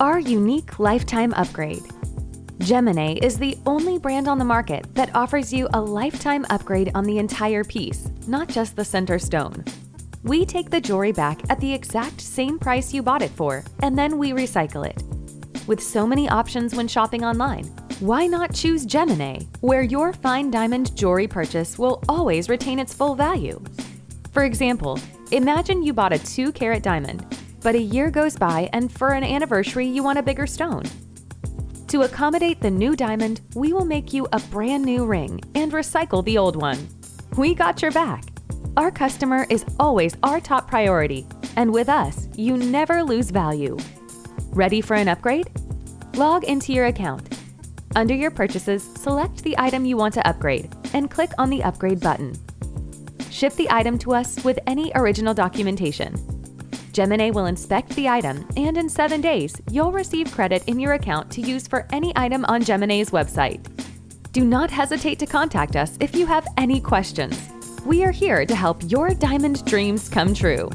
Our unique lifetime upgrade. Gemini is the only brand on the market that offers you a lifetime upgrade on the entire piece, not just the center stone. We take the jewelry back at the exact same price you bought it for, and then we recycle it. With so many options when shopping online, why not choose Gemini, where your fine diamond jewelry purchase will always retain its full value? For example, imagine you bought a 2 carat diamond, but a year goes by and for an anniversary you want a bigger stone. To accommodate the new diamond, we will make you a brand new ring and recycle the old one. We got your back. Our customer is always our top priority, and with us, you never lose value. Ready for an upgrade? Log into your account. Under your purchases, select the item you want to upgrade and click on the Upgrade button. Ship the item to us with any original documentation. Gemini will inspect the item, and in seven days, you'll receive credit in your account to use for any item on Gemini's website. Do not hesitate to contact us if you have any questions. We are here to help your diamond dreams come true.